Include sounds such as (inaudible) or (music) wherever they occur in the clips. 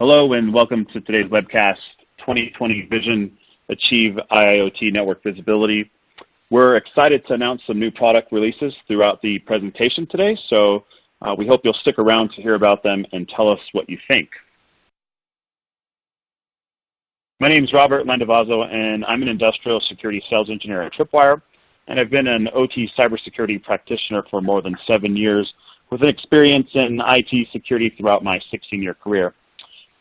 Hello and welcome to today's webcast, 2020 Vision Achieve IIoT Network Visibility. We're excited to announce some new product releases throughout the presentation today, so uh, we hope you'll stick around to hear about them and tell us what you think. My name is Robert Landavazo, and I'm an industrial security sales engineer at Tripwire, and I've been an OT cybersecurity practitioner for more than seven years with an experience in IT security throughout my 16-year career.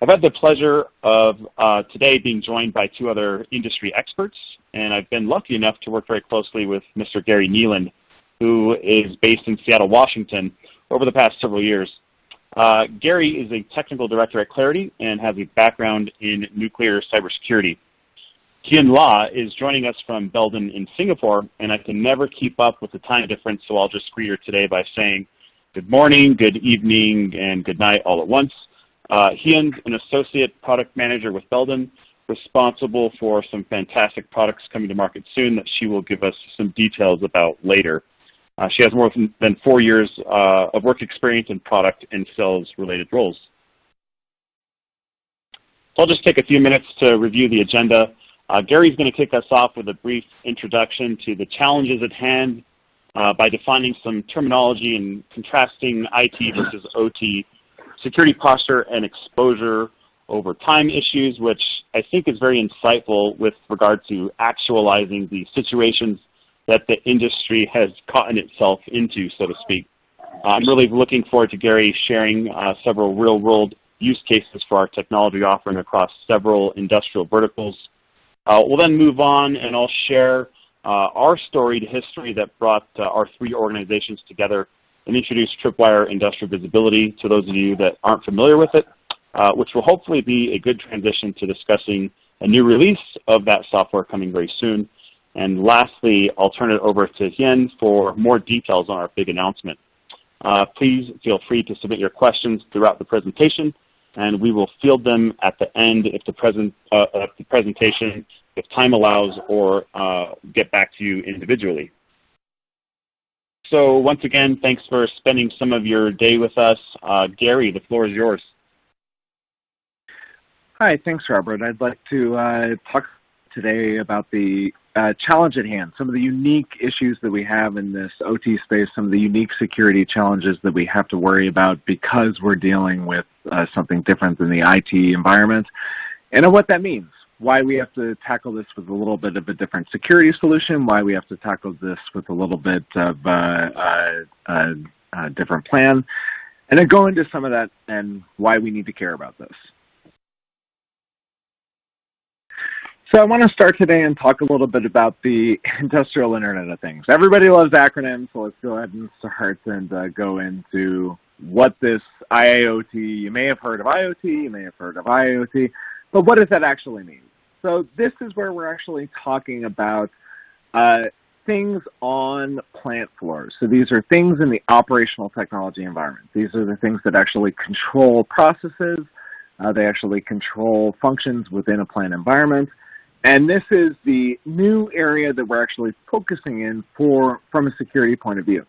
I've had the pleasure of uh, today being joined by two other industry experts, and I've been lucky enough to work very closely with Mr. Gary Neeland, who is based in Seattle, Washington, over the past several years. Uh, Gary is a technical director at Claroty and has a background in nuclear cybersecurity. Hien La is joining us from Belden in Singapore, and I can never keep up with the time difference, so I'll just greet her today by saying good morning, good evening, and good night all at once. Uh, Hien's an associate product manager with Belden, responsible for some fantastic products coming to market soon that she will give us some details about later. Uh, she has more than four years uh, of work experience in product and sales related roles. So I'll just take a few minutes to review the agenda. Uh, Gary's going to kick us off with a brief introduction to the challenges at hand uh, by defining some terminology and contrasting IT versus OT security posture and exposure over time issues, which I think is very insightful with regard to actualizing the situations that the industry has gotten itself into, so to speak. Uh, I'm really looking forward to Gary sharing uh, several real-world use cases for our technology offering across several industrial verticals. Uh, we'll then move on and I'll share uh, our storied history that brought uh, our three organizations together and introduce Tripwire Industrial Visibility to those of you that aren't familiar with it, uh, which will hopefully be a good transition to discussing a new release of that software coming very soon. And lastly, I'll turn it over to Hien for more details on our big announcement. Uh, please feel free to submit your questions throughout the presentation, and we will field them at the end if the, present, uh, the presentation, if time allows, or uh, get back to you individually. So once again, thanks for spending some of your day with us. Uh, Gary, the floor is yours. Hi, thanks, Robert. I'd like to uh, talk today about the uh, challenge at hand, some of the unique issues that we have in this OT space, some of the unique security challenges that we have to worry about because we're dealing with uh, something different than the IT environment, and what that means why we have to tackle this with a little bit of a different security solution, why we have to tackle this with a little bit of a, a, a different plan, and then go into some of that and why we need to care about this. So I want to start today and talk a little bit about the (laughs) industrial Internet of Things. Everybody loves acronyms, so let's go ahead and start and uh, go into what this IIoT, you may have heard of IoT, you may have heard of IoT, but what does that actually mean? So this is where we're actually talking about uh, things on plant floors. So these are things in the operational technology environment. These are the things that actually control processes. Uh, they actually control functions within a plant environment. And this is the new area that we're actually focusing in for from a security point of view.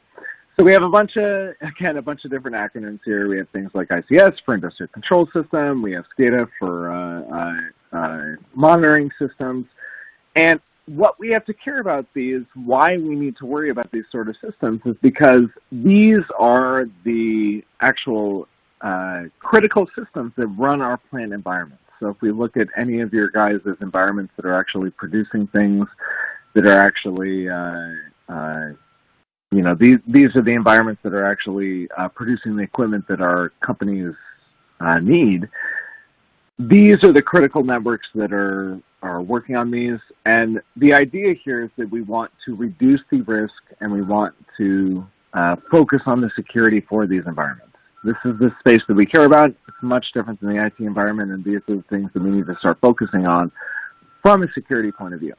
So we have a bunch of, (laughs) again, a bunch of different acronyms here. We have things like ICS for Industrial Control System. We have SCADA for uh, uh, monitoring systems. And what we have to care about these, why we need to worry about these sort of systems is because these are the actual uh, critical systems that run our plant environments. So if we look at any of your guys' environments that are actually producing things, that are actually uh, uh, you know, these, these are the environments that are actually uh, producing the equipment that our companies uh, need. These are the critical networks that are, are working on these. And the idea here is that we want to reduce the risk and we want to uh, focus on the security for these environments. This is the space that we care about. It's much different than the IT environment, and these are the things that we need to start focusing on from a security point of view.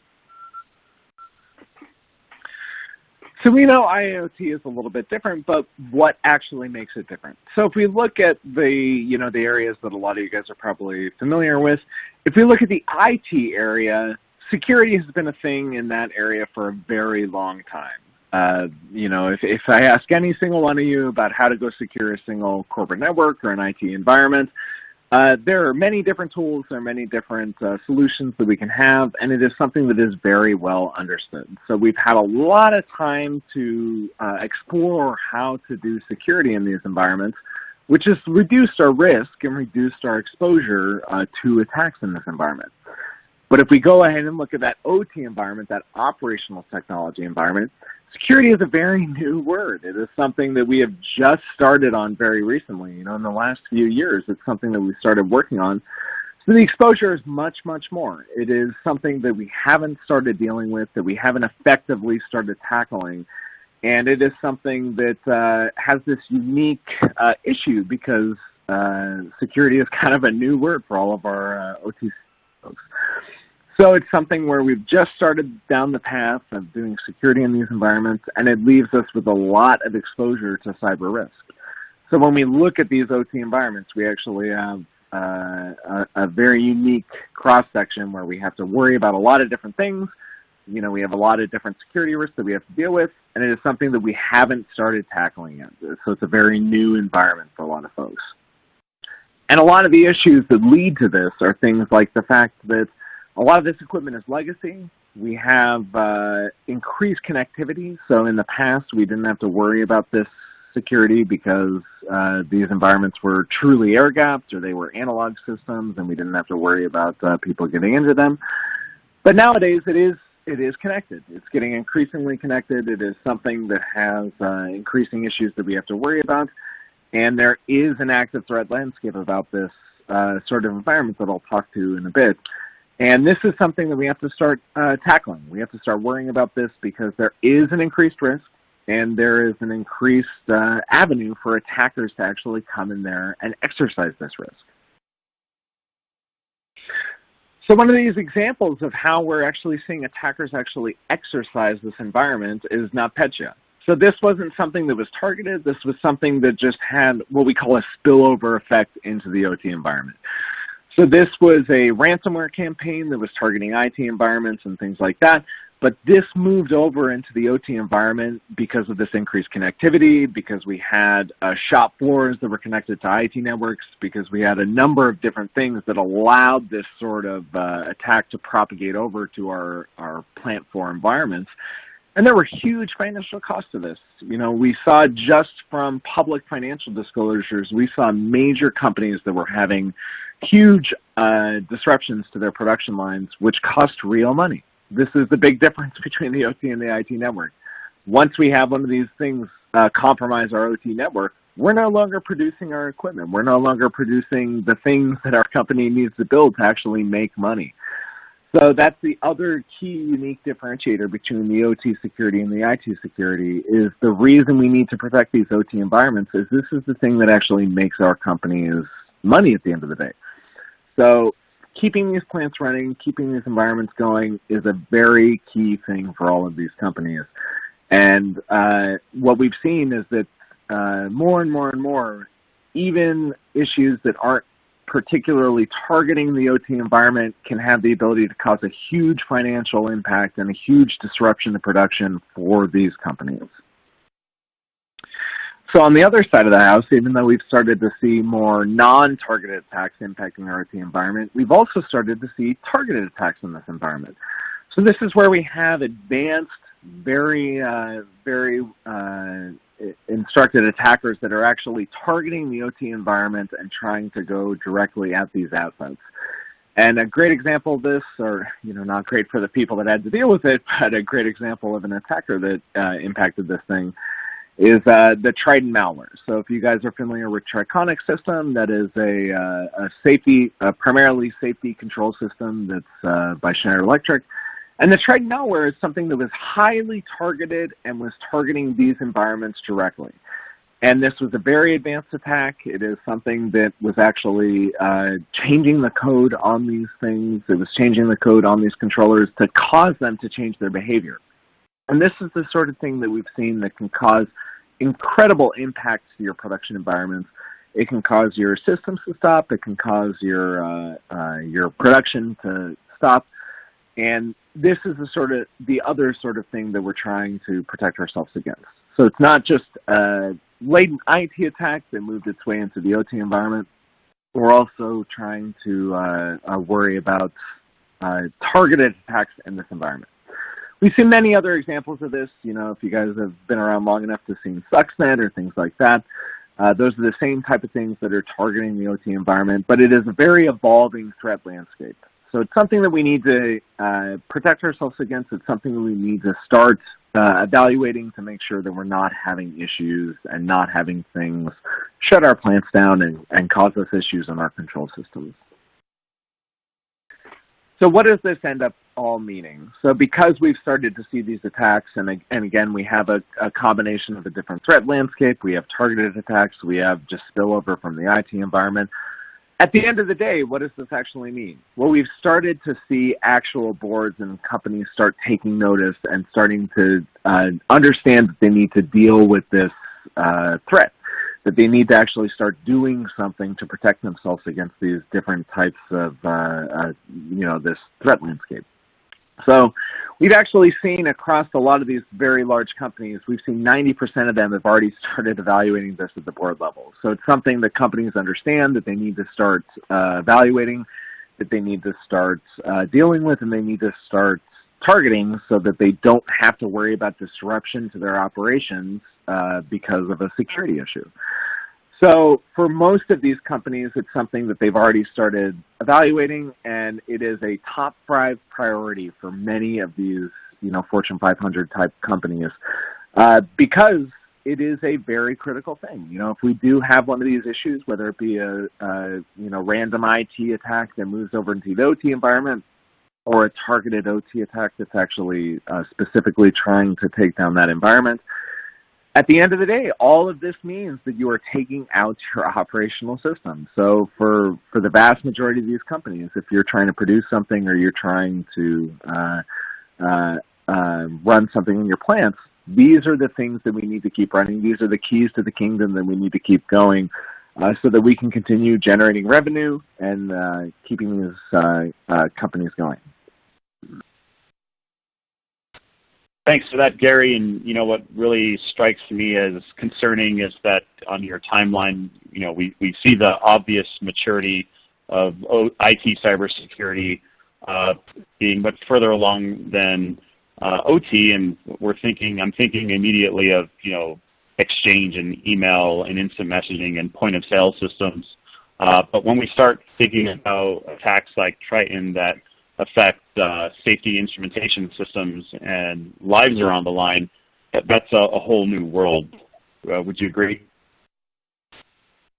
So we know IoT is a little bit different, but what actually makes it different? So if we look at the, you know, the areas that a lot of you guys are probably familiar with, if we look at the IT area, security has been a thing in that area for a very long time. Uh, you know, if, if I ask any single one of you about how to go secure a single corporate network or an IT environment, Uh, there are many different tools, there are many different uh, solutions that we can have, and it is something that is very well understood. So we've had a lot of time to uh, explore how to do security in these environments, which has reduced our risk and reduced our exposure uh, to attacks in this environment. But if we go ahead and look at that OT environment, that operational technology environment, security is a very new word. It is something that we have just started on very recently. You know, in the last few years, it's something that we started working on. So the exposure is much, much more. It is something that we haven't started dealing with, that we haven't effectively started tackling. And it is something that uh, has this unique uh, issue because uh, security is (laughs) kind of a new word for all of our uh, OT folks. So it's something where we've just started down the path of doing security in these environments, and it leaves us with a lot of exposure to cyber risk. So when we look at these OT environments, we actually have uh, a, a, very unique cross-section where we have to worry about a lot of different things. You know, we have a lot of different security risks that we have to deal with, and it is something that we haven't started tackling yet. So it's a very new environment for a lot of folks. And a lot of the issues that lead to this are things like the fact that a lot of this equipment is legacy. We have uh, increased connectivity. So in the past, we didn't have to worry about this security because uh, these environments were truly air gapped or they were analog systems and we didn't have to worry about uh, people getting into them. But nowadays it is it is connected. It's getting increasingly connected. It is something that has uh, increasing issues that we have to worry about. And there is an active threat landscape about this uh, sort of environment that I'll talk to in a bit. And this is something that we have to start uh, tackling. We have to start worrying about this because there is an increased risk and there is an increased uh, avenue for attackers to actually come in there and exercise this risk. So one of these examples of how we're actually seeing attackers actually exercise this environment is NotPetya. So this wasn't something that was targeted. This was something that just had what we call a spillover effect into the OT environment. So this was a ransomware campaign that was targeting IT environments and things like that. But this moved over into the OT environment because of this increased connectivity, because we had uh, shop floors that were connected to IT networks, because we had a number of different things that allowed this sort of uh, attack to propagate over to our, our plant floor environments. And there were huge financial costs to this. You know, we saw just from public financial disclosures, we saw major companies that were having huge uh, disruptions to their production lines, which cost real money. This is the big difference (laughs) between the OT and the IT network. Once we have one of these things uh, compromise our OT network, we're no longer producing our equipment. We're no longer producing the things that our company needs to build to actually make money. So that's the other key unique differentiator between the OT security and the IT security is the reason we need to protect these OT environments is this is the thing that actually makes our companies money at the end of the day. So keeping these plants running, keeping these environments going is a very key thing for all of these companies. And uh, what we've seen is that uh, more and more and more, even issues that aren't particularly targeting the OT environment can have the ability to cause a huge financial impact and a huge disruption to production for these companies. So on the other side of the house, even though we've started to see more non-targeted attacks impacting our OT environment, we've also started to see targeted attacks in this environment. So this is where we have advanced, very, uh, very uh, instructed attackers that are actually targeting the OT environment and trying to go directly at these assets. And a great example of this, or you know, not great for the people that had to deal with it, but a great example of an attacker that uh, impacted this thing is uh, the Triton malware. So if you guys are familiar with Triconex system, that is a, uh, a safety, a primarily safety control system that's uh, by Schneider Electric. And the Triton malware is something that was highly targeted and was targeting these environments directly. And this was a very advanced attack. It is something that was actually uh, changing the code on these things. It was changing the code on these controllers to cause them to change their behavior. And this is the sort of thing that we've seen that can cause incredible impacts to your production environments. It can cause your systems to stop. It can cause your uh, uh, your production to stop. And this is the sort of the other sort of thing that we're trying to protect ourselves against. So it's not just a latent IT attack that moved its way into the OT environment. we're also trying to uh, uh, worry about uh, targeted attacks in this environment. We've seen many other examples of this. You know, if you guys have been around long enough to see Stuxnet or things like that, uh, those are the same type of things that are targeting the OT environment, but it is a very evolving threat landscape. So it's something that we need to uh, protect ourselves against. It's something that we need to start uh, evaluating to make sure that we're not having issues and not having things shut our plants down and, and cause us issues in our control systems. So what does this end up all meaning? So because we've started to see these attacks, and, and again, we have a, a combination of a different threat landscape, we have targeted attacks, we have just spillover from the IT environment, at the end of the day, what does this actually mean? Well, we've started to see actual boards and companies start taking notice and starting to uh, understand that they need to deal with this uh, threat, that they need to actually start doing something to protect themselves against these different types of, uh, uh you know, this threat landscape. So we've actually seen across a lot of these very large companies, we've seen 90% of them have already (laughs) started evaluating this at the board level. So it's something that companies understand that they need to start uh, evaluating, that they need to start uh, dealing with, and they need to start targeting so that they don't have to worry about disruption to their operations uh, because of a security issue. So for most of these companies, it's something that they've already started evaluating, and it is a top five priority for many of these, you know, Fortune 500 type companies, uh, because it is a very critical thing. You know, if we do have one of these issues, whether it be a, a you know random IT attack that moves over into the OT environment, or a targeted OT attack that's actually uh, specifically trying to take down that environment, at the end of the day, all of this means that you are taking out your (laughs) operational system. So for, for the vast majority of these companies, if you're trying to produce something or you're trying to uh, uh, uh, run something in your plants, these are the things that we need to keep running. These are the keys to the kingdom that we need to keep going uh, so that we can continue generating revenue and uh, keeping these uh, companies going. Thanks for that, Gary. And you know what really strikes me as concerning is that on your timeline, you know, we, we see the obvious maturity of IT cybersecurity uh, being much further along than uh, OT, and we're thinking, I'm thinking immediately of you know Exchange and email and instant messaging and point of sale systems. Uh, but when we start thinking about attacks like Triton that affect uh, safety instrumentation systems and lives are on the line, that, that's a, a, whole new world. Uh, would you agree?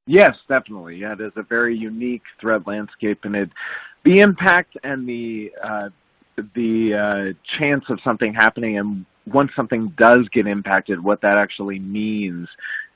Yes, definitely. Yeah, a very unique threat landscape, and it, the impact and the uh, the uh, chance of something happening, and once something does get impacted, what that actually means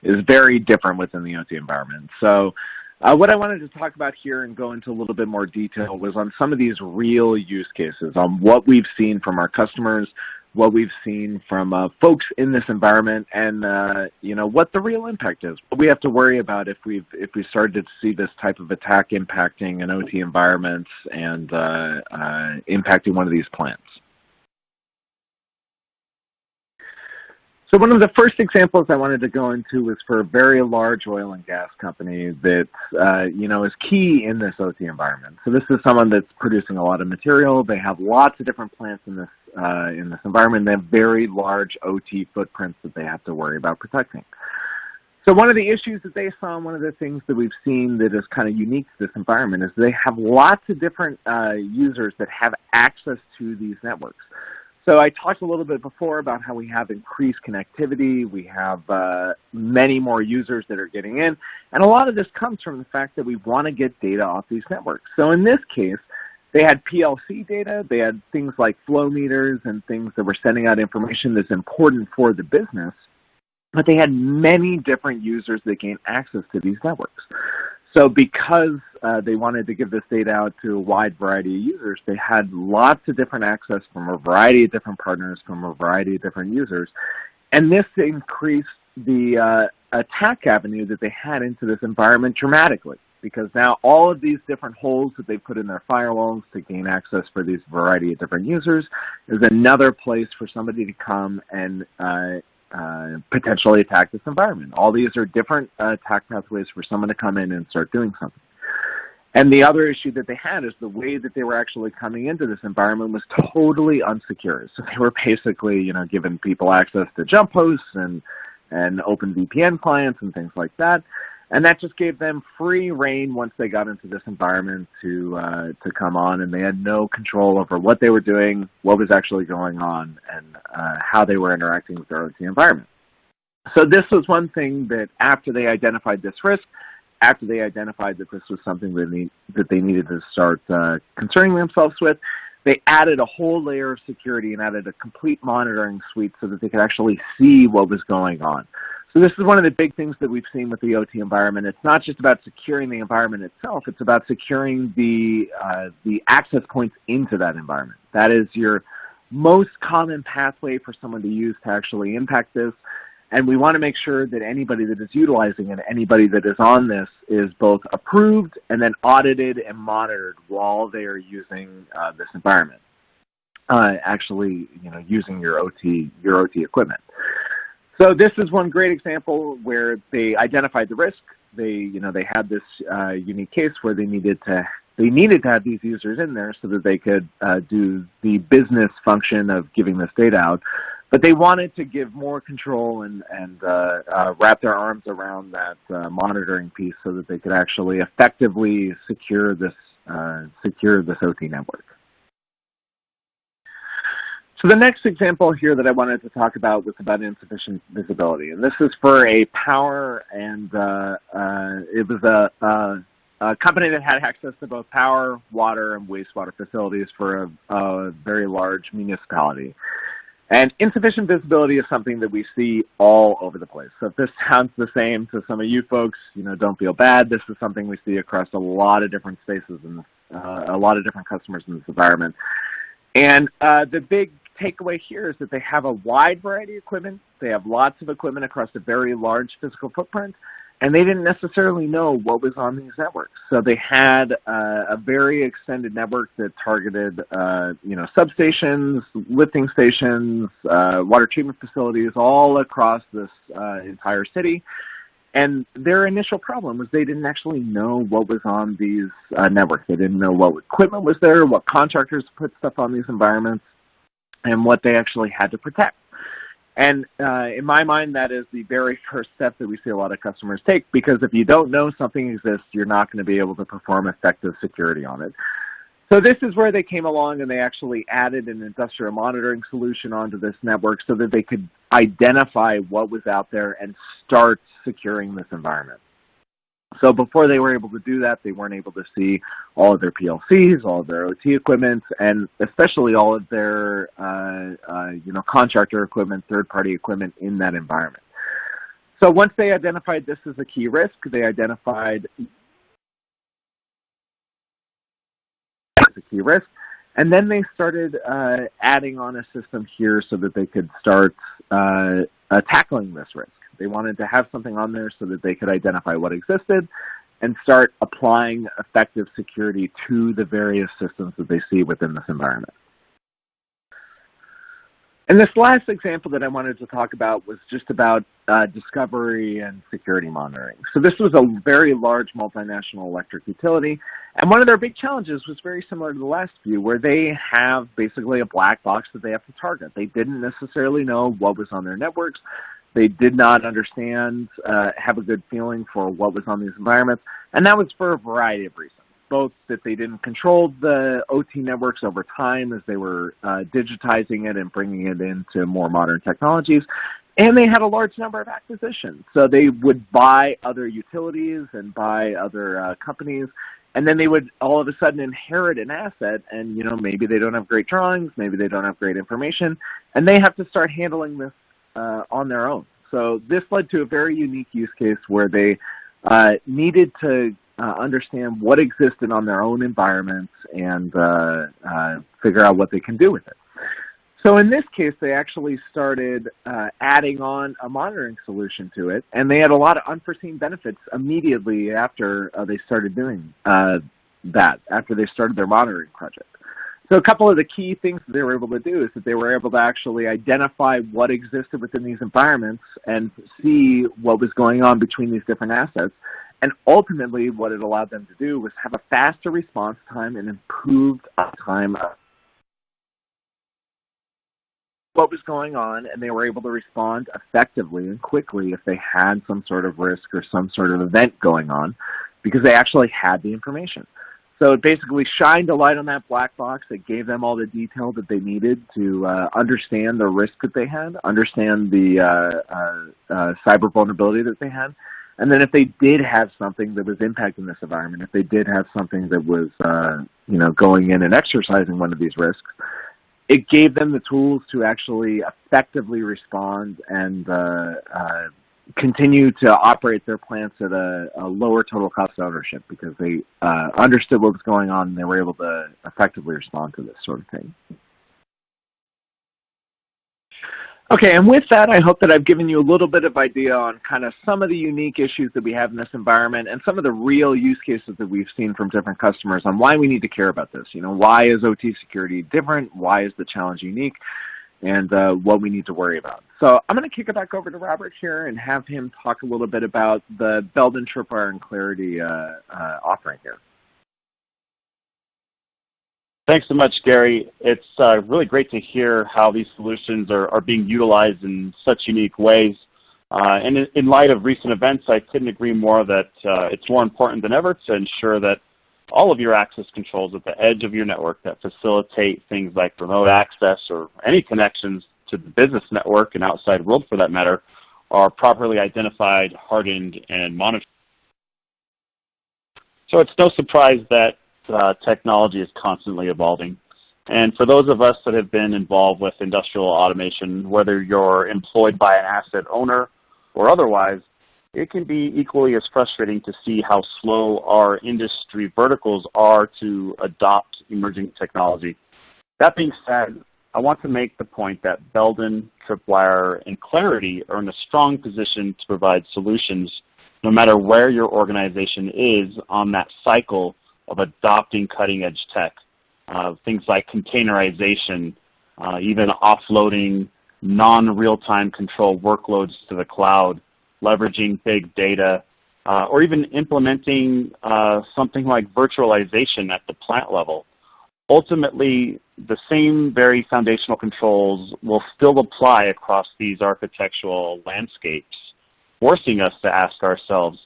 is very different within the OT environment. So what I wanted to talk about here and go into a little bit more detail was on some of these real use cases, on what we've seen from our customers, what we've seen from uh, folks in this environment, and uh, you know what the real impact is. What we have to worry about if we've if we started to see this type of attack impacting an OT environment and uh, uh, impacting one of these plants. So one of the first examples I wanted to go into was for a very large oil and gas company that uh, you know is key in this OT environment. So this is someone that's producing a lot of material. They have lots of different plants in this uh, in this environment. They have very large OT footprints that they have to worry about protecting. So one of the issues that they saw, and one of the things that we've seen that is kind of unique to this environment is they have lots of different uh, users that have access to these networks. So I talked a little bit before about how we have increased connectivity. We have uh, many more users that are getting in. And a lot of this comes from the fact that we want to get data off these networks. So in this case, they had PLC data. They had things like flow meters and things that were sending out information that's important for the business. But they had many different users that gain access to these networks. So because uh, they wanted to give this data out to a wide variety of users, they had lots of different access from a variety of different partners, from a variety of different users. And this increased the uh, attack avenue that they had into this environment dramatically because now all of these different holes that they put in their firewalls to gain access for these variety of different users is another place for somebody to come and uh, uh, potentially attack this environment. All these are different uh, attack pathways for someone to come in and start doing something. And the other issue that they had is the way that they were actually coming into this environment was totally unsecure. So they were basically, you know, giving people access to jump hosts and, and open VPN clients and things like that. And that just gave them free reign once they got into this environment to uh, to come on, and they had no control over what they were doing, what was actually going on, and uh, how they were interacting with their OT environment. So this was one thing that after they identified this risk, after they identified that this was something that they, that they needed to start uh, concerning themselves with, they added a whole layer of security and added a complete monitoring suite so that they could actually see what was going on. So this is one of the big things that we've seen with the OT environment. It's not just about securing the environment itself, it's about securing the, uh, the access points into that environment. That is your most common pathway for someone to use to actually impact this. And we want to make sure that anybody that is utilizing it, anybody that is on this, is both approved and then audited and monitored while they are using uh, this environment. Uh, actually, you know, using your OT your OT equipment. So this is one great example where they identified the risk. They, you know, they had this uh, unique case where they needed to they needed to have these users in there so that they could uh, do the business function of giving this data out. But they wanted to give more control and, and uh, uh, wrap their arms around that uh, monitoring piece so that they could actually effectively secure this, uh, secure this OT network. The next example here that I wanted to talk about was about insufficient visibility. And this is for a power and uh, uh, it was a, a, a, company that had access to both power, water, and wastewater facilities for a, a very large municipality. And insufficient visibility is something that we see all over the place. So if this (laughs) sounds the same to some of you folks, you know, don't feel bad. This is something we see across a lot of different spaces and uh, a lot of different customers in this environment. And uh, the big takeaway here is that they have a wide variety of equipment. They have lots of equipment across a very large physical footprint and they didn't necessarily know what was on these networks. So they had uh, a very extended network that targeted, uh, you know, substations, lifting stations, uh, water treatment facilities all across this uh, entire city. And their initial problem was they didn't actually know what was on these uh, networks. They didn't know what equipment was there, what contractors put stuff on these environments, and what they actually had to protect. And uh, in my mind, that is the very (laughs) first step that we see a lot of customers take because if you don't know something exists, you're not going to be able to perform effective security on it. So this is where they came along and they actually added an industrial monitoring solution onto this network so that they could identify what was out there and start securing this environment. So before they were able to do that, they weren't able to see all of their PLCs, all of their OT equipment, and especially all of their uh, uh, you know contractor equipment, third-party equipment in that environment. So once they identified this as a key risk, they identified as a key risk, and then they started uh, adding on a system here so that they could start uh, uh, tackling this risk. They wanted to have something on there so that they could identify what existed and start applying effective security to the various systems that they see within this environment. And this last example that I wanted to talk about was just about uh, discovery and security monitoring. So this was a very large multinational electric utility, and one of their big challenges was very similar to the last few, where they have basically a black box that they have to target. They didn't necessarily know what was on their networks. They did not understand, uh, have a good feeling for what was on these environments, and that was for a variety of reasons. Both that they didn't control the OT networks over time as they were uh, digitizing it and bringing it into more modern technologies, and they had a large number of acquisitions. So they would buy other utilities and buy other uh, companies, and then they would all of a sudden inherit an asset and you know maybe they don't have great drawings maybe they don't have great information and they have to start handling this uh, on their own. So this led to a very unique use case where they uh, needed to uh, understand what existed on their own environments and uh, uh, figure out what they can do with it. So in this case, they actually started uh, adding on a monitoring solution to it, and they had a lot of unforeseen benefits immediately after they started doing that, after they started their monitoring project. So a couple of the key things they were able to do is that they were able to actually identify what existed within these environments and see what was going on between these different assets. And ultimately, what it allowed them to do was have a faster response time and improved uptime what was going on, and they were able to respond effectively and quickly if they had some sort of risk or some sort of event going on because they actually had the information. So it basically shined a light on that black box. It gave them all the detail that they needed to uh, understand the risk that they had, understand the uh, uh, uh, cyber vulnerability that they had, and then if they did have something that was impacting this environment, if they did have something that was, uh, you know, going in and exercising one of these risks, it gave them the tools to actually effectively respond and uh, uh, continue to operate their plants at a, a, lower total cost of ownership because they uh, understood what was going on and they were able to effectively respond to this sort of thing. Okay, and with that, I hope that I've given you a little bit of idea on kind of some of the unique issues that we have in this environment and some of the real use cases that we've seen from different customers on why we need to care about this. You know, why is OT security different? Why is the challenge unique? And uh, what we need to worry about. So I'm going to kick it back over to Robert here and have him talk a little bit about the Belden Tripwire and Claroty uh, uh, offering here. Thanks so much, Gary. It's uh, really great to hear how these solutions are, are being utilized in such unique ways. Uh, and in, in, light of recent events, I couldn't agree more that uh, it's more important than ever to ensure that all of your access controls at the edge of your network that facilitate things like remote access or any connections to the business network and outside world for that matter are properly identified, hardened, and monitored. So it's no surprise that uh, technology is constantly evolving. And for those of us that have been involved with industrial automation, whether you're employed by an asset owner or otherwise, it can be equally as frustrating to see how slow our industry verticals are to adopt emerging technology. That being said, I want to make the point that Belden, Tripwire, and Claroty are in a strong position to provide solutions no matter where your organization is on that cycle of adopting cutting edge tech. Uh, things like containerization, uh, even offloading non-real-time control workloads to the cloud, leveraging big data, uh, or even implementing uh, something like virtualization at the plant level. Ultimately, the same very foundational controls will still apply across these architectural landscapes, forcing us to ask ourselves,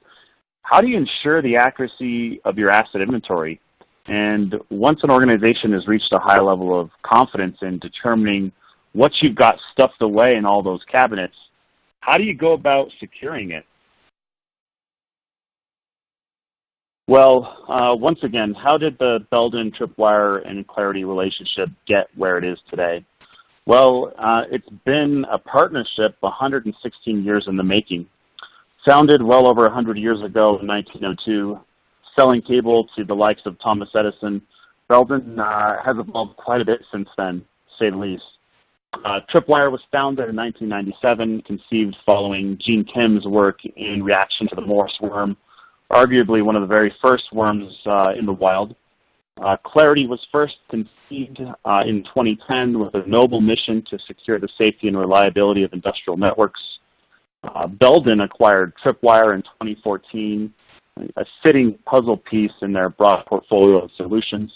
how do you ensure the accuracy of your asset inventory? And once an organization has reached a high level of confidence in determining what you've got stuffed away in all those cabinets, how do you go about securing it? Well, uh, once again, how did the Belden, Tripwire, and Claroty relationship get where it is today? Well, uh, it's been a partnership 116 years in the making. Founded well over 100 years ago in 1902, selling cable to the likes of Thomas Edison, Belden uh, has evolved quite a bit since then, to say the least. Uh, Tripwire was founded in 1997, conceived following Gene Kim's work in reaction to the Morris worm, arguably one of the very first worms uh, in the wild. Uh, Claroty was first conceived uh, in 2010 with a noble mission to secure the safety and reliability of industrial networks. Uh, Belden acquired Tripwire in 2014, a fitting puzzle piece in their broad portfolio of solutions,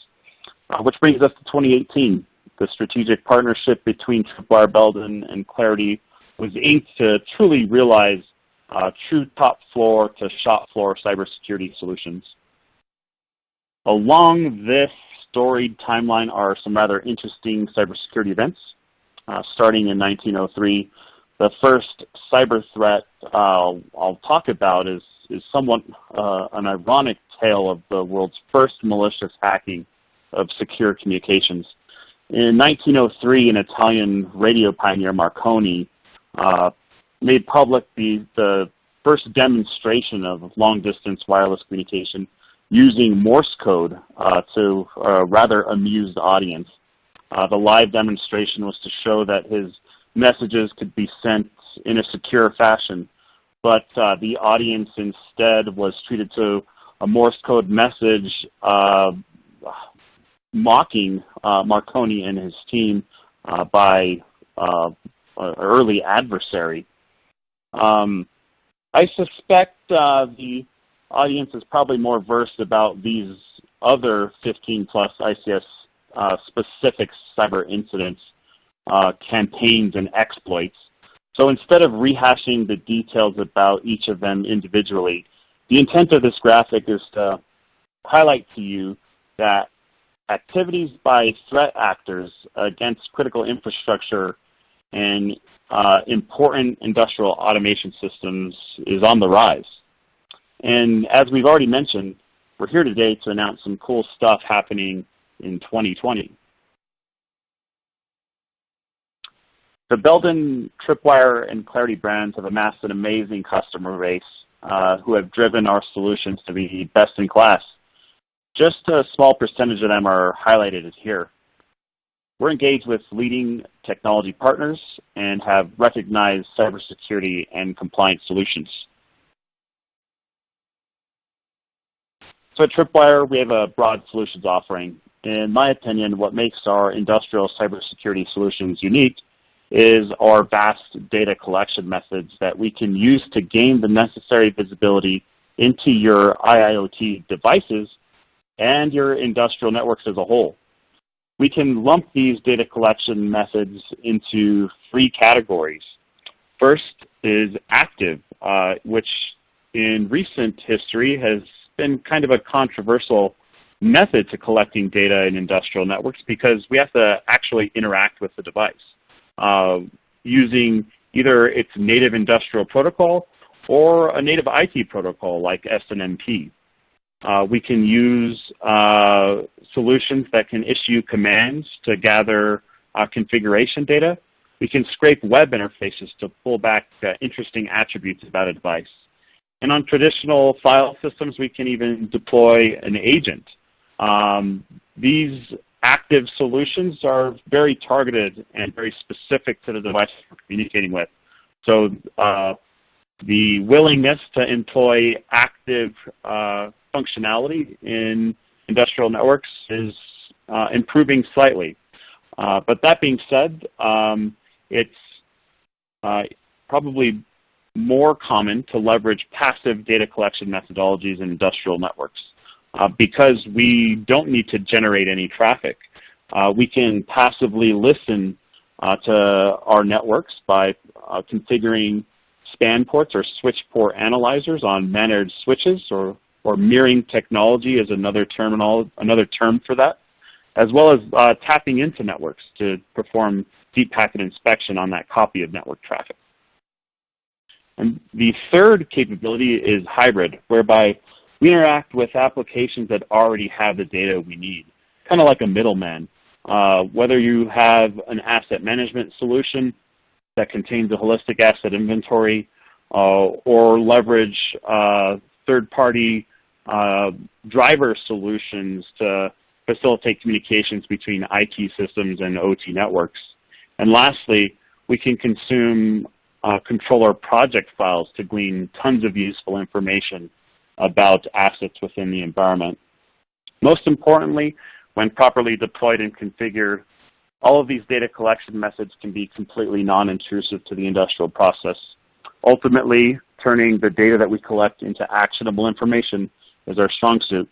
uh, which brings us to 2018. The strategic partnership between Tripwire, Belden, and Claroty was inked to truly realize uh, true top floor to shop floor cybersecurity solutions. Along this storied timeline are some rather interesting cybersecurity events. Uh, starting in 1903, the first cyber threat uh, I'll talk about is, is somewhat uh, an ironic tale of the world's first malicious hacking of secure communications. In 1903, an Italian radio pioneer, Marconi, uh, made public the, the first demonstration of long-distance wireless communication using Morse code uh, to a rather amused audience. Uh, the live demonstration was to show that his messages could be sent in a secure fashion. But uh, the audience instead was treated to a Morse code message uh, mocking uh, Marconi and his team uh, by uh, an early adversary. Um, I suspect the audience is probably more versed about these other 15 plus ICS uh, specific cyber incidents, uh, campaigns, and exploits. So instead of rehashing the details about each of them individually, the intent of this graphic is to highlight to you that activities by threat actors against critical infrastructure and uh, important industrial automation systems is on the rise. And as we've already mentioned, we're here today to announce some cool stuff happening in 2020. The Belden, Tripwire, and Claroty brands have amassed an amazing customer base uh, who have driven our solutions to be best in class. Just a small percentage of them are highlighted here. We're engaged with leading technology partners and have recognized cybersecurity and compliance solutions. So at Tripwire, we have a broad solutions offering. In my opinion, what makes our industrial cybersecurity solutions unique is our vast data collection methods that we can use to gain the necessary visibility into your IIoT devices and your industrial networks as a whole. We can lump these data collection methods into three categories. First is active, uh, which in recent history has been kind of a controversial method to collecting data in industrial networks because we have to actually interact with the device uh, using either its native industrial protocol or a native IT protocol like SNMP. Uh, we can use uh, solutions that can issue commands to gather uh, configuration data. We can scrape web interfaces to pull back uh, interesting attributes about a device. And on traditional file systems, we can even deploy an agent. Um, these active solutions are very targeted and very specific to the device we're communicating with. So uh, the willingness to employ active uh, functionality in industrial networks is uh, improving slightly. Uh, but that being said, um, it's uh, probably more common to leverage passive data collection methodologies in industrial networks. Uh, because we don't need to generate any traffic. Uh, we can passively listen uh, to our networks by configuring span ports or switch port analyzers on managed switches or, or mirroring technology is another, terminal, another term for that, as well as uh, tapping into networks to perform deep packet inspection on that copy of network traffic. And the third capability is hybrid, whereby we interact with applications that already have the data we need, kind of like a middleman. Uh, whether you have an asset management solution that contains a holistic asset inventory uh, or leverage uh, third-party uh, driver solutions to facilitate communications between IT systems and OT networks. And lastly, we can consume uh, controller project files to glean tons of useful information about assets within the environment. Most importantly, when properly deployed and configured, all of these data collection methods can be completely non-intrusive to the industrial process. Ultimately, turning the data that we collect into actionable information is our strong suit.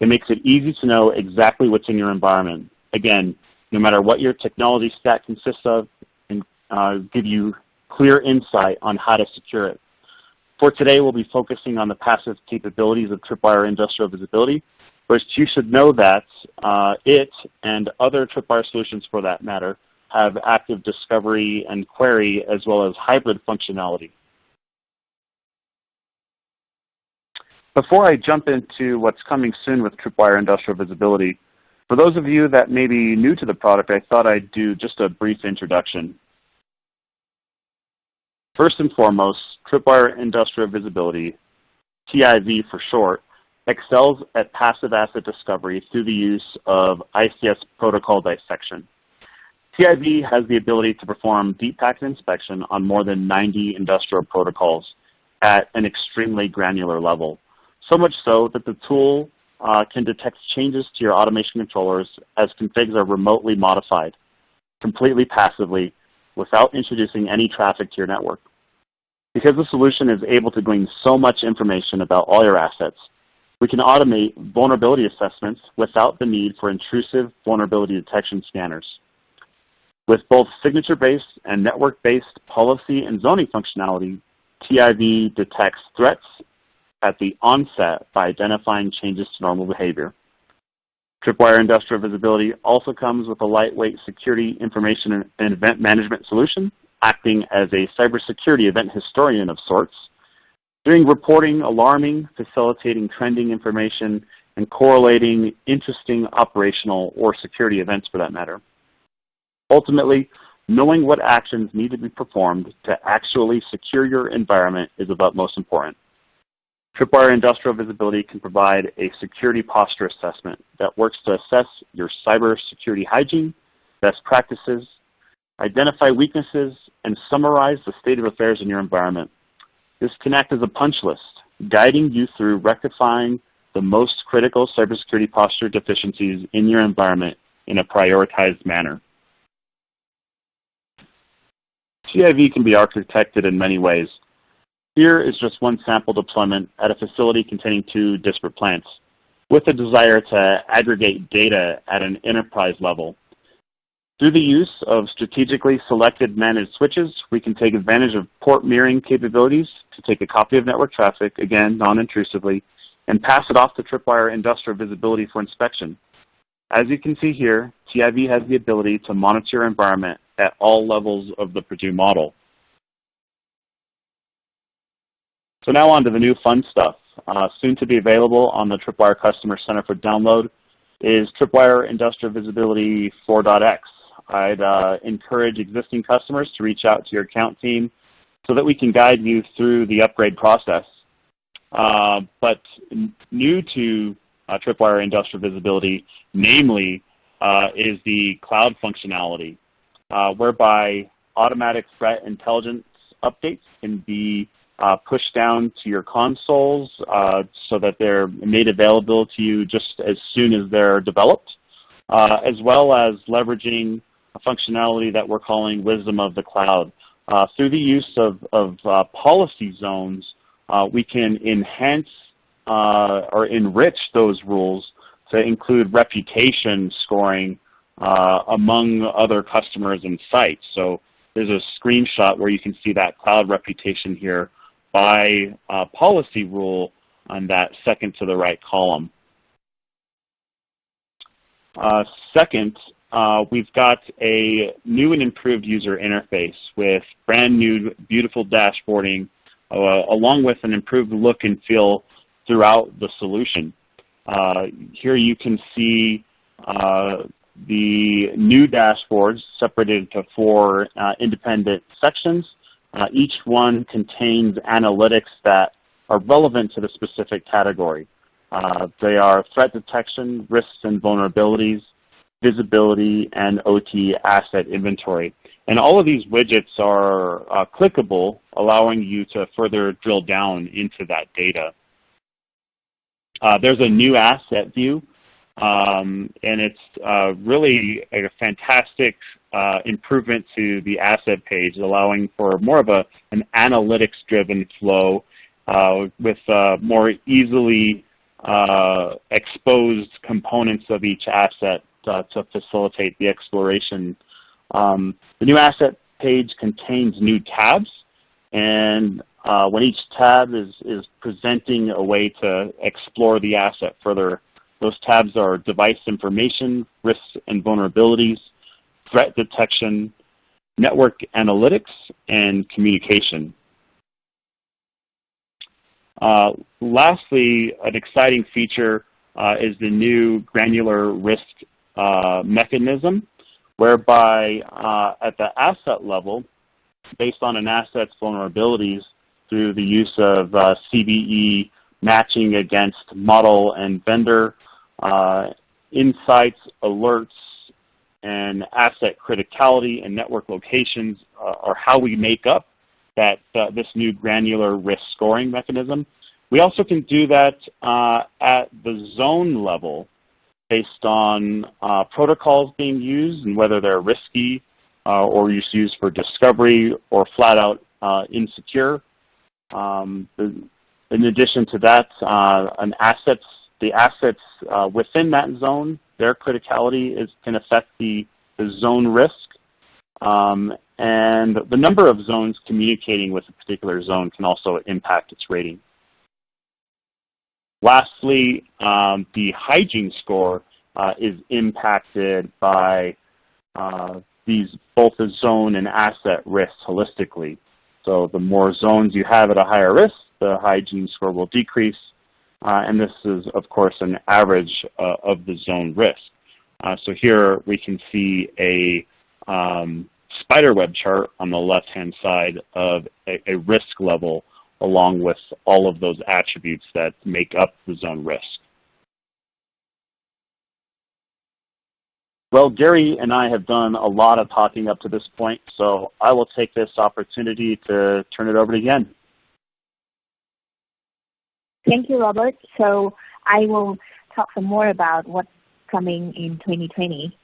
It makes it easy to know exactly what's in your environment. Again, no matter what your technology stack consists of, and uh, give you clear insight on how to secure it. For today, we'll be focusing on the passive capabilities of Tripwire Industrial Visibility, but you should know that uh, it and other Tripwire solutions for that matter have active discovery and query as well as hybrid functionality. Before I jump into what's coming soon with Tripwire Industrial Visibility, for those of you that may be new to the product, I thought I'd do just a brief introduction. First and foremost, Tripwire Industrial Visibility, TIV for short, excels at passive asset discovery through the use of ICS protocol dissection. TIV has the ability to perform deep packet inspection on more than 90 industrial protocols at an extremely granular level, so much so that the tool uh, can detect changes to your automation controllers as configs are remotely modified, completely passively, without introducing any traffic to your network. Because the solution is able to glean so much information about all your assets, we can automate vulnerability assessments without the need for intrusive vulnerability detection scanners. With both signature-based and network-based policy and zoning functionality, TIV detects threats at the onset by identifying changes to normal behavior. Tripwire Industrial Visibility also comes with a lightweight security information and event management solution acting as a cybersecurity event historian of sorts, doing reporting, alarming, facilitating trending information, and correlating interesting operational or security events for that matter. Ultimately, knowing what actions need to be performed to actually secure your environment is of utmost importance. Tripwire Industrial Visibility can provide a security posture assessment that works to assess your cybersecurity hygiene, best practices, identify weaknesses, and summarize the state of affairs in your environment. This can act as a punch list, guiding you through rectifying the most critical cybersecurity posture deficiencies in your environment in a prioritized manner. TIV can be architected in many ways. Here is just one sample deployment at a facility containing two disparate plants with a desire to aggregate data at an enterprise level through the use of strategically selected managed switches, we can take advantage of port mirroring capabilities to take a copy of network traffic, again, non-intrusively, and pass it off to Tripwire Industrial Visibility for inspection. As you can see here, TIV has the ability to monitor environment at all levels of the Purdue model. So now on to the new fun stuff. Uh, soon to be available on the Tripwire Customer Center for download is Tripwire Industrial Visibility 4.x. I'd uh, encourage existing customers to reach out to your account team so that we can guide you through the upgrade process. Uh, but new to uh, Tripwire Industrial Visibility, namely, uh, is the cloud functionality, uh, whereby automatic threat intelligence updates can be uh, pushed down to your consoles so that they're made available to you just as soon as they're developed, as well as leveraging a functionality that we're calling Wisdom of the Cloud. Uh, through the use of, of uh, policy zones, uh, we can enhance uh, or enrich those rules to include reputation scoring uh, among other customers and sites. So there's a screenshot where you can see that cloud reputation here by uh, policy rule on that second to the right column. second, uh, we've got a new and improved user interface with brand new, beautiful dashboarding, uh, along with an improved look and feel throughout the solution. Uh, here you can see uh, the new dashboards separated into four uh, independent sections. Uh, each one contains analytics that are relevant to the specific category. they are threat detection, risks and vulnerabilities, visibility, and OT asset inventory. And all of these widgets are uh, clickable, allowing you to further drill down into that data. Uh, there's a new asset view, um, and it's uh, really a fantastic uh, improvement to the asset page, allowing for more of a, an analytics-driven flow uh, with uh, more easily exposed components of each asset uh, to facilitate the exploration. Um, the new asset page contains new tabs, and uh, when each tab is, is presenting a way to explore the asset further, those tabs are device information, risks and vulnerabilities, threat detection, network analytics, and communication. Uh, lastly, an exciting feature uh, is the new granular risk uh, mechanism whereby uh, at the asset level, based on an asset's vulnerabilities through the use of uh, CVE matching against model and vendor, uh, insights, alerts, and asset criticality and network locations uh, are how we make up that uh, this new granular risk scoring mechanism. We also can do that at the zone level based on uh, protocols being used and whether they're risky uh, or used for discovery or flat out uh, insecure. Um, in addition to that, uh, an assets, the assets uh, within that zone, their criticality is, can affect the, the zone risk. Um, and the number of zones communicating with a particular zone can also impact its rating. Lastly, um, the hygiene score uh, is impacted by uh, these both the zone and asset risks holistically. So the more zones you have at a higher risk, the hygiene score will decrease. Uh, and this is, of course, an average uh, of the zone risk. Uh, so here we can see a um, spider web chart on the left-hand side of a, a, risk level along with all of those attributes that make up the zone risk. Well, Gary and I have done a lot of talking up to this point, so I will take this opportunity to turn it over to Yen. Thank you, Robert. So I will talk some more about what's coming in 2020.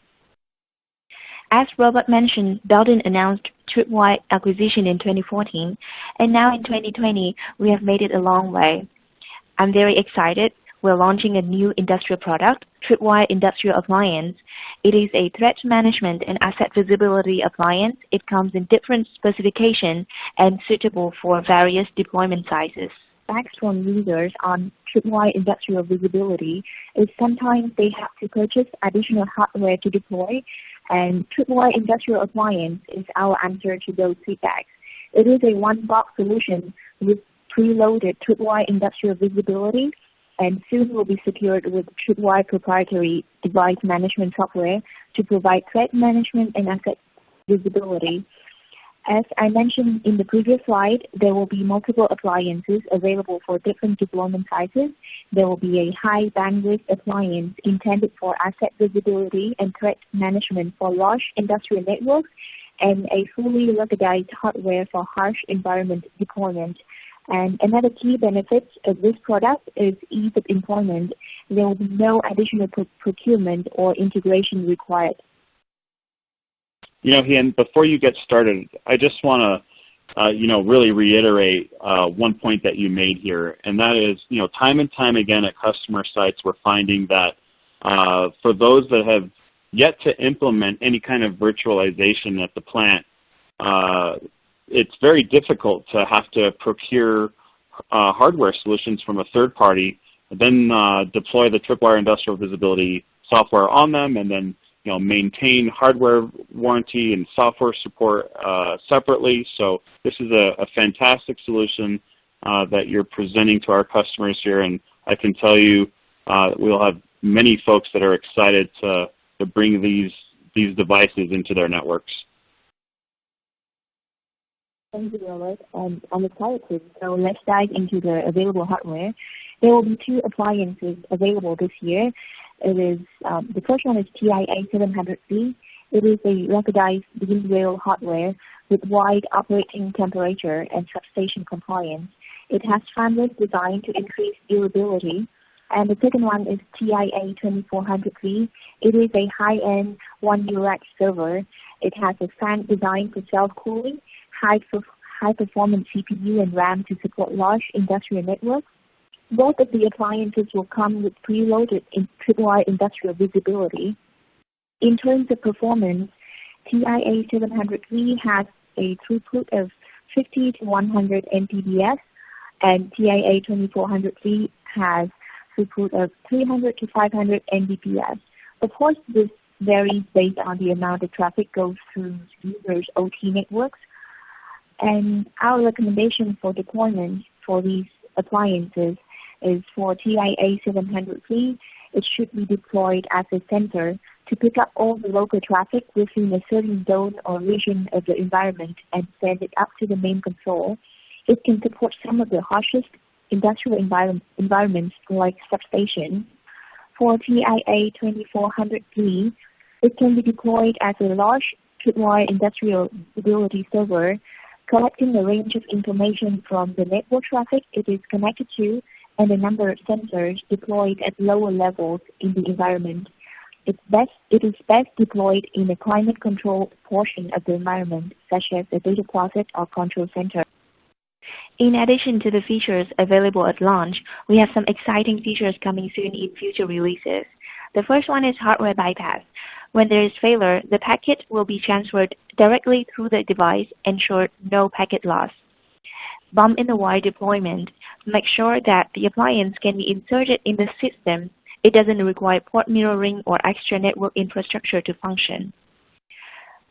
As Robert mentioned, Belden announced Tripwire acquisition in 2014, and now in 2020, we have made it a long way. I'm very excited. We're launching a new industrial product, Tripwire Industrial Appliance. It is a threat management and asset visibility appliance. It comes in different specifications and suitable for various deployment sizes feedbacks from users on Tripwire industrial visibility is sometimes they have to purchase additional hardware to deploy, and Tripwire industrial appliance is our answer to those feedbacks. It is a one-box solution with preloaded Tripwire industrial visibility, and soon will be secured with Tripwire proprietary device management software to provide threat management and asset visibility. As I mentioned in the previous slide, there will be multiple appliances available for different deployment sizes. There will be a high bandwidth appliance intended for asset visibility and threat management for large industrial networks, and a fully ruggedized hardware for harsh environment deployment. And another key benefit of this product is ease of employment. There will be no additional procurement or integration required. You know, Hien, before you get started, I just want to, uh, you know, really reiterate uh, one point that you made here, and that is, you know, time and time again at customer sites, we're finding that uh, for those that have yet to implement any kind of virtualization at the plant, uh, it's very difficult to have to procure uh, hardware solutions from a third party, then uh, deploy the Tripwire Industrial Visibility software on them, and then you know, maintain hardware warranty and software support uh, separately. So this is a, a fantastic solution uh, that you're presenting to our customers here, and I can tell you uh, we'll have many folks that are excited to, to bring these these devices into their networks. Thank you, Robert. Um, I'm excited. So let's dive into the available hardware. There will be two appliances available this year. It is um, the first one is TIA 700C. It is a ruggedized DIN rail hardware with wide operating temperature and substation compliance. It has fanless design to increase durability. And the second one is TIA 2400C. It is a high-end one UX server. It has a fan design for self-cooling, high, high performance CPU and RAM to support large industrial networks, both of the appliances will come with preloaded in Tripwire industrial visibility. In terms of performance, TIA 700C has a throughput of 50 to 100 Mbps, and TIA 2400C has throughput of 300 to 500 Mbps. Of course, this varies based on the amount of traffic goes through users' OT networks. And our recommendation for deployment for these appliances is for TIA 700C, it should be deployed as a sensor to pick up all the local traffic within a certain zone or region of the environment and send it up to the main console. It can support some of the harshest industrial environment, environments like substations. For TIA 2400C, it can be deployed as a large Tripwire industrial visibility server, collecting a range of information from the network traffic it is connected to and the number of sensors deployed at lower levels in the environment. It's best, it is best deployed in a climate-controlled portion of the environment, such as a data closet or control center. In addition to the features available at launch, we have some exciting features coming soon in future releases. The first one is hardware bypass. When there is failure, the packet will be transferred directly through the device, ensure no packet loss. Bump-in-the-wire deployment. Make sure that the appliance can be inserted in the system. It doesn't require port mirroring or extra network infrastructure to function.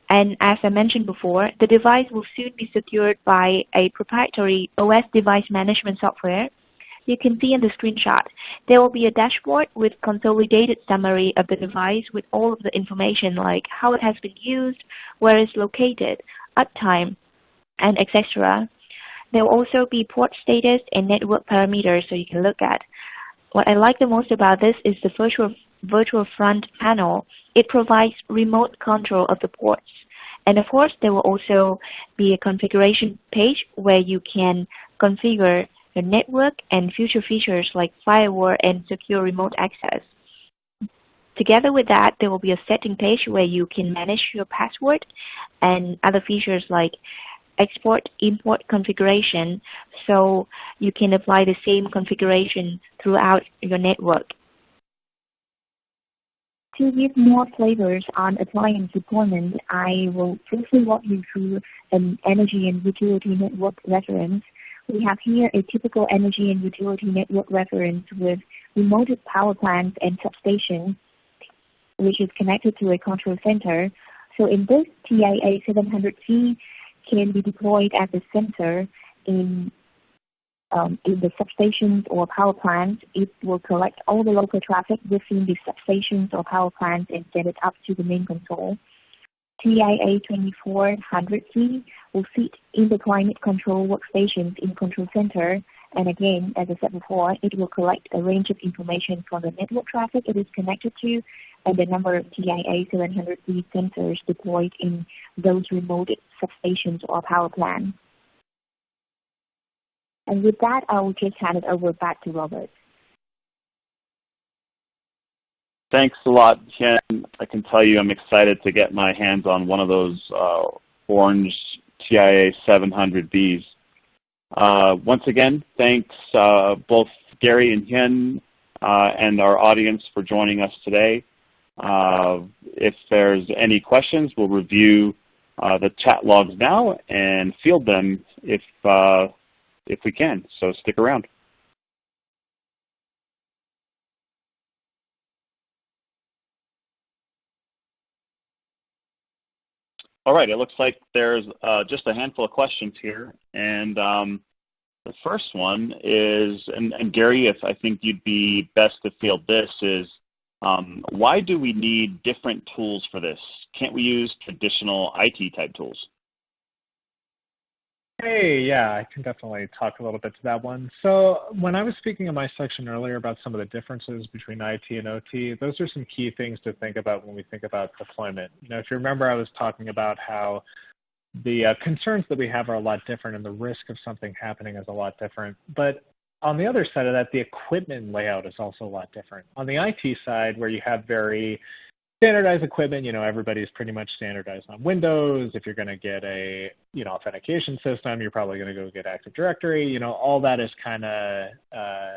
And as I mentioned before, the device will soon be secured by a proprietary OS device management software you can see in the screenshot, there will be a dashboard with consolidated summary of the device with all of the information like how it has been used, where it's located, uptime, and etc. There will also be port status and network parameters so you can look at. What I like the most about this is the virtual, virtual front panel. It provides remote control of the ports. And of course, there will also be a configuration page where you can configure the network, and future features like firewall and secure remote access. Together with that, there will be a setting page where you can manage your password and other features like export import configuration so you can apply the same configuration throughout your network. To give more flavors on appliance deployment, I will briefly walk you through an energy and utility network reference we have here a typical energy and utility network reference with remote power plants and substations, which is connected to a control center. So in this, TIA 700C can be deployed as a sensor in um, in the substations or power plants, it will collect all the local traffic within the substations or power plants and send it up to the main console. TIA 2400C will sit in the climate control workstations in Control Center. And again, as I said before, it will collect a range of information from the network traffic it is connected to and the number of TIA 700C sensors deployed in those remote substations or power plants. And with that, I will just hand it over back to Robert. Thanks a lot, Ken. I can tell you I'm excited to get my hands on one of those uh, orange TIA 700Bs. Uh, once again, thanks uh, both Gary and Hyun uh, and our audience for joining us today. Uh, if there's any questions, we'll review uh, the chat logs now and field them if, if we can, so stick around. All right, it looks like there's uh, just a handful of questions here. And um, the first one is, and, and, Gary, if I think you'd be best to field this, is um, why do we need different tools for this? Can't we use traditional IT type tools? Hey, yeah, I can definitely talk a little bit to that one. So when I was speaking in my section earlier about some of the differences between IT and OT, those are some key things to think about when we think about deployment. You know, if you remember, I was talking about how the uh, concerns that we have are a lot different and the risk of something happening is a lot different. But on the other side of that, the equipment layout is also a lot different. On the IT side, where you have very standardized equipment, you know, everybody's pretty much standardized on Windows. If you're going to get a, you know, authentication system, you're probably going to go get Active Directory. You know, all that is kind of uh,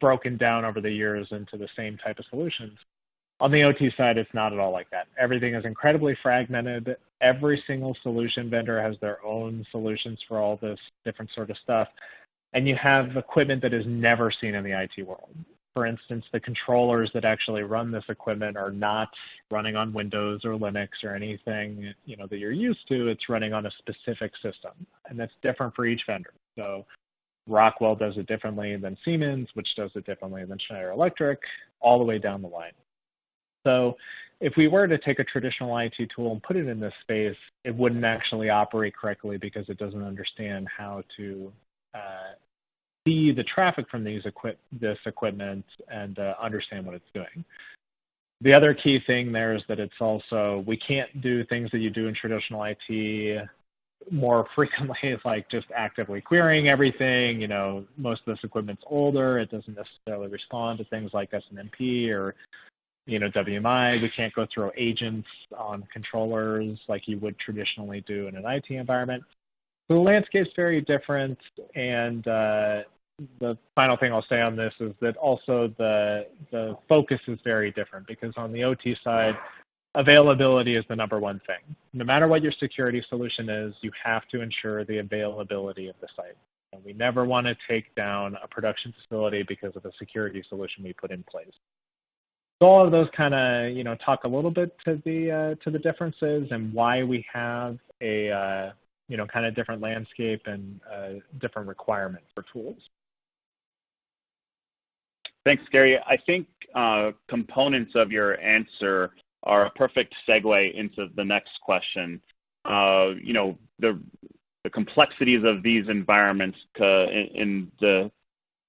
broken down over the years into the same type of solutions. On the OT side, it's not at all like that. Everything is incredibly fragmented. Every single solution vendor has their own solutions for all this different sort of stuff. And you have equipment that is never seen in the IT world for instance, the controllers that actually run this equipment are not running on Windows or Linux or anything you know that you're used to. It's running on a specific system, and that's different for each vendor. So Rockwell does it differently than Siemens, which does it differently than Schneider Electric, all the way down the line. So if we were to take a traditional IT tool and put it in this space, it wouldn't actually operate correctly because it doesn't understand how to uh, see the traffic from these equip this equipment and uh, understand what it's doing. The other key thing there is that it's also, we can't do things that you do in traditional IT more (laughs) frequently, like just actively querying everything. You know, most of this equipment's older. It doesn't necessarily respond to things like SNMP or, you know, WMI. We can't go through agents on controllers like you would traditionally do in an IT environment. So the landscape's very different, and uh, the final thing I'll say on this is that also the the focus is very different because on the OT side, availability is the number one thing. No matter what your security solution is, you have to ensure the availability of the site. And we never want to take down a production facility because of a security solution we put in place. So all of those kind of you know talk a little bit to the uh, to the differences and why we have a uh, you know kind of different landscape and uh, different requirements for tools. Thanks, Gary. I think uh, components of your answer are a perfect segue into the next question. Uh, you know the the complexities of these environments in, in the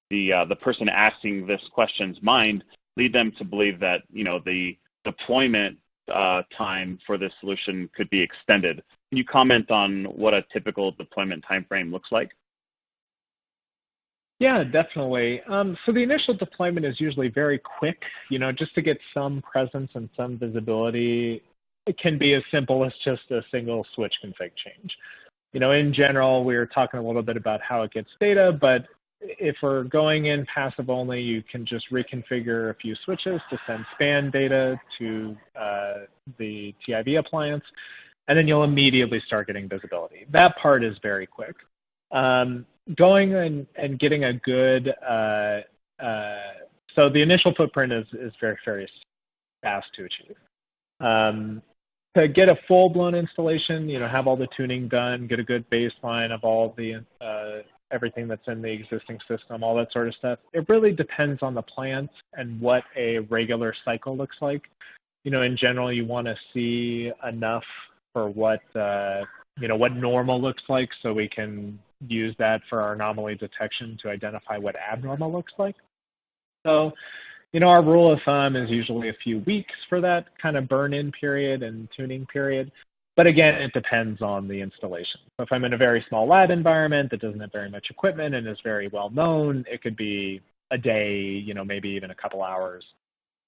the uh, the person asking this question's mind lead them to believe that you know the deployment uh, time for this solution could be extended. Can you comment on what a typical deployment timeframe looks like? Yeah, definitely. Um, so the initial deployment is usually very quick. You know, just to get some presence and some visibility, it can be as simple as just a single switch config change. You know, in general, we are talking a little bit about how it gets data, but if we're going in passive only, you can just reconfigure a few switches to send span data to uh, the TIV appliance, and then you'll immediately start getting visibility. That part is very quick. Um, going and, and getting a good, uh, uh, so the initial footprint is, is very, very fast to achieve. Um, to get a full-blown installation, you know, have all the tuning done, get a good baseline of all the uh, everything that's in the existing system, all that sort of stuff. It really depends on the plant and what a regular cycle looks like. You know, in general, you want to see enough for what uh, you know what normal looks like, so we can use that for our anomaly detection to identify what abnormal looks like. So, you know, our rule of thumb is usually a few weeks for that kind of burn-in period and tuning period. But again, it depends on the installation. So if I'm in a very small lab environment that doesn't have very much equipment and is very well known, it could be a day, you know, maybe even a couple hours.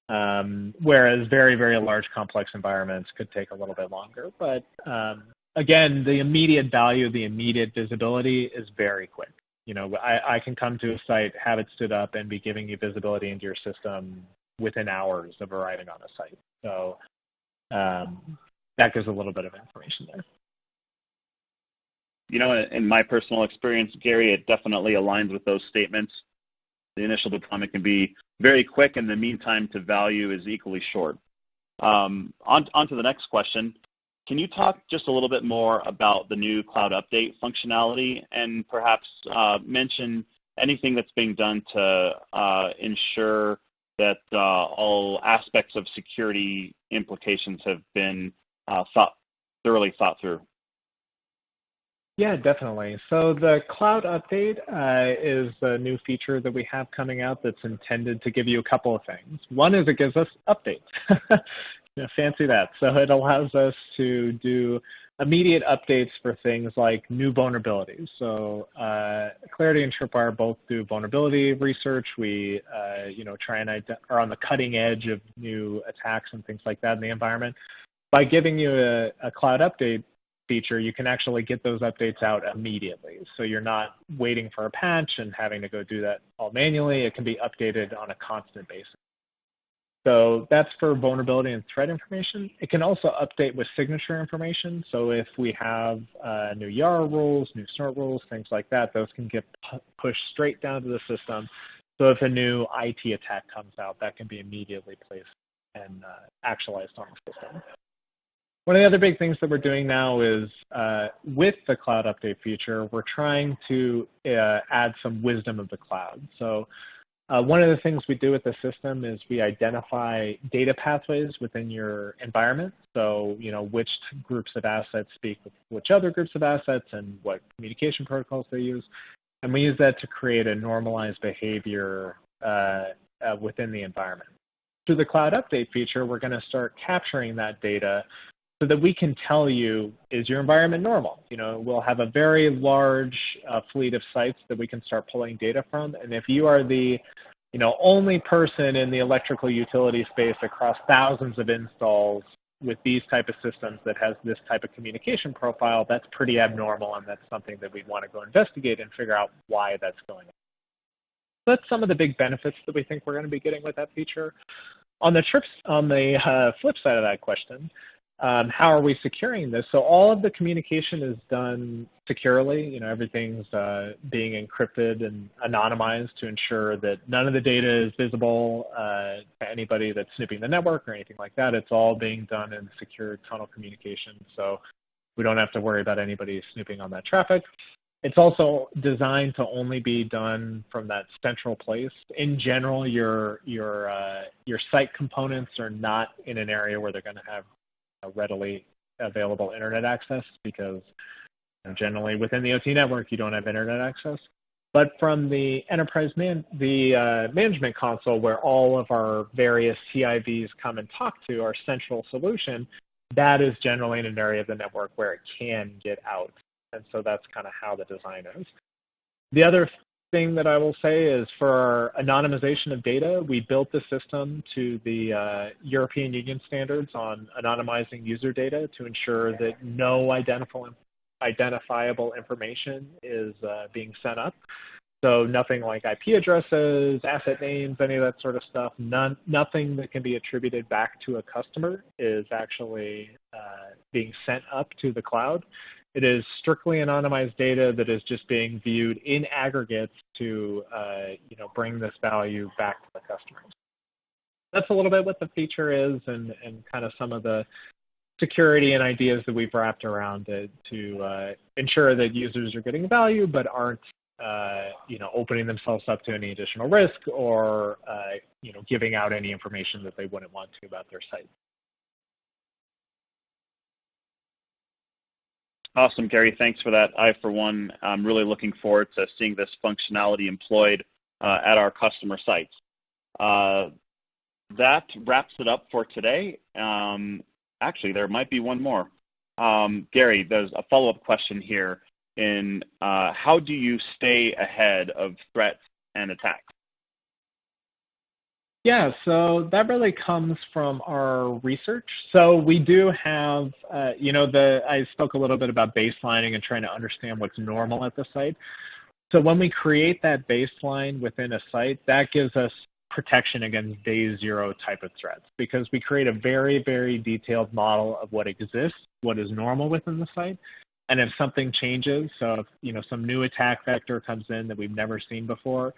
Um, whereas very, very large complex environments could take a little bit longer. But um, again, the immediate value, the immediate visibility is very quick. You know, I, I can come to a site, have it stood up, and be giving you visibility into your system within hours of arriving on a site. So um, that gives a little bit of information there. You know, in my personal experience, Gary, it definitely aligns with those statements. The initial deployment can be very quick, and the meantime to value is equally short. Um, on, on to the next question. Can you talk just a little bit more about the new cloud update functionality and perhaps uh, mention anything that's being done to uh, ensure that uh, all aspects of security implications have been thoroughly thought through. Yeah, definitely. So the cloud update is a new feature that we have coming out that's intended to give you a couple of things. One is it gives us updates. (laughs) know, fancy that. So it allows us to do immediate updates for things like new vulnerabilities. So uh, Claroty and Tripwire both do vulnerability research. We, uh, you know, try and are on the cutting edge of new attacks and things like that in the environment by giving you a, a cloud update feature, you can actually get those updates out immediately. So you're not waiting for a patch and having to go do that all manually. It can be updated on a constant basis. So that's for vulnerability and threat information. It can also update with signature information. So if we have uh, new YARA rules, new snort rules, things like that, those can get pushed straight down to the system. So if a new IT attack comes out, that can be immediately placed and uh, actualized on the system. One of the other big things that we're doing now is uh, with the cloud update feature, we're trying to uh, add some wisdom of the cloud. So uh, one of the things we do with the system is we identify data pathways within your environment. So, you know, which groups of assets speak with which other groups of assets and what communication protocols they use. And we use that to create a normalized behavior uh, uh, within the environment. Through the cloud update feature, we're going to start capturing that data so that we can tell you, is your environment normal? You know, we'll have a very large uh, fleet of sites that we can start pulling data from. And if you are the, you know, only person in the electrical utility space across thousands of installs with these type of systems that has this type of communication profile, that's pretty abnormal and that's something that we'd want to go investigate and figure out why that's going on. That's some of the big benefits that we think we're going to be getting with that feature. On the trips, on the uh, flip side of that question, um, how are we securing this? So all of the communication is done securely. You know, everything's uh, being encrypted and anonymized to ensure that none of the data is visible uh, to anybody that's snooping the network or anything like that. It's all being done in secure tunnel communication. So we don't have to worry about anybody snooping on that traffic. It's also designed to only be done from that central place. In general, your your uh, your site components are not in an area where they're going to have readily available internet access because generally within the OT network you don't have internet access. But from the enterprise man, the uh, management console where all of our various TIVs come and talk to our central solution, that is generally in an area of the network where it can get out. And so that's kind of how the design is. The other thing that I will say is for our anonymization of data, we built the system to the uh, European Union standards on anonymizing user data to ensure that no identifiable information is uh, being sent up. So nothing like IP addresses, asset names, any of that sort of stuff. None, nothing that can be attributed back to a customer is actually uh, being sent up to the cloud. It is strictly anonymized data that is just being viewed in aggregates to uh, you know, bring this value back to the customers. That's a little bit what the feature is and, and kind of some of the security and ideas that we've wrapped around it to uh, ensure that users are getting value but aren't uh, you know, opening themselves up to any additional risk or, uh, you know, giving out any information that they wouldn't want to about their site. Awesome, Gary. Thanks for that. I, for one, I'm really looking forward to seeing this functionality employed uh, at our customer sites. Uh, that wraps it up for today. Um, actually, there might be one more. Um, Gary, there's a follow-up question here in uh, how do you stay ahead of threats and attacks? Yeah, so that really comes from our research. So we do have, uh, you know, the I spoke a little bit about baselining and trying to understand what's normal at the site. So when we create that baseline within a site, that gives us protection against day zero type of threats because we create a very, very detailed model of what exists, what is normal within the site. And if something changes, so if, you know, some new attack vector comes in that we've never seen before,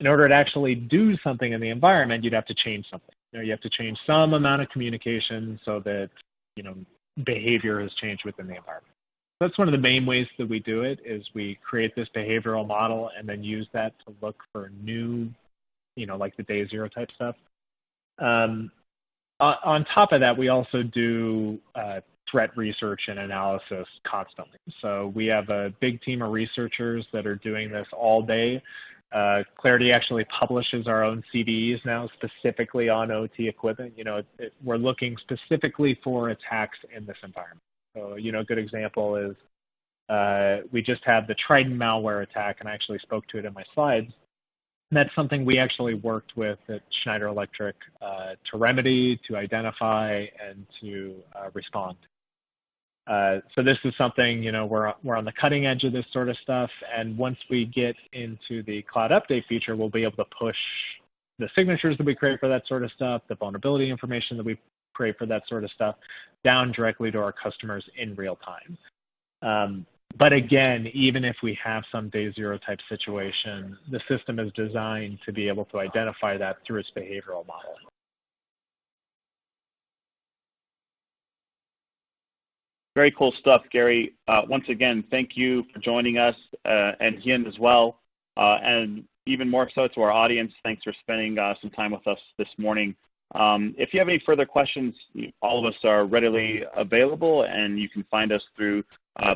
in order to actually do something in the environment, you'd have to change something. You, know, you have to change some amount of communication so that you know behavior has changed within the environment. That's one of the main ways that we do it is we create this behavioral model and then use that to look for new, you know, like the day zero type stuff. Um, on top of that, we also do uh, threat research and analysis constantly. So we have a big team of researchers that are doing this all day uh, Claroty actually publishes our own CVEs now specifically on OT equipment. You know, it, it, we're looking specifically for attacks in this environment. So, you know, a good example is uh, we just had the Triton malware attack, and I actually spoke to it in my slides. And that's something we actually worked with at Schneider Electric uh, to remedy, to identify, and to uh, respond. Uh, so this is something, you know, we're, we're on the cutting edge of this sort of stuff. And once we get into the cloud update feature, we'll be able to push the signatures that we create for that sort of stuff, the vulnerability information that we create for that sort of stuff down directly to our customers in real time. Um, but again, even if we have some day zero type situation, the system is designed to be able to identify that through its behavioral model. Very cool stuff, Gary. Uh, once again, thank you for joining us uh, and Hien as well. Uh, and even more so to our audience, thanks for spending some time with us this morning. Um, if you have any further questions, all of us are readily available and you can find us through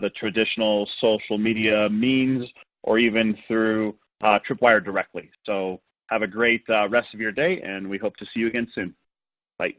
the traditional social media means or even through Tripwire directly. So have a great rest of your day and we hope to see you again soon. Bye.